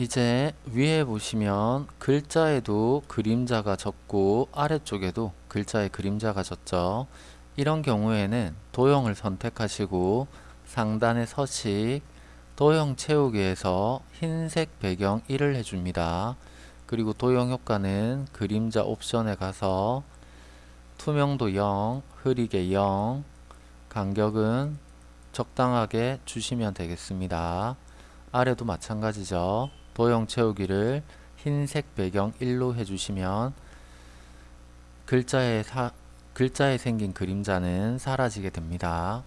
이제 위에 보시면 글자에도 그림자가 졌고 아래쪽에도 글자에 그림자가 졌죠. 이런 경우에는 도형을 선택하시고 상단의 서식 도형 채우기에서 흰색 배경 1을 해줍니다. 그리고 도형 효과는 그림자 옵션에 가서 투명도 0, 흐리게 0, 간격은 적당하게 주시면 되겠습니다. 아래도 마찬가지죠. 도형 채우기를 흰색 배경 1로 해주시면 글자에, 사, 글자에 생긴 그림자는 사라지게 됩니다.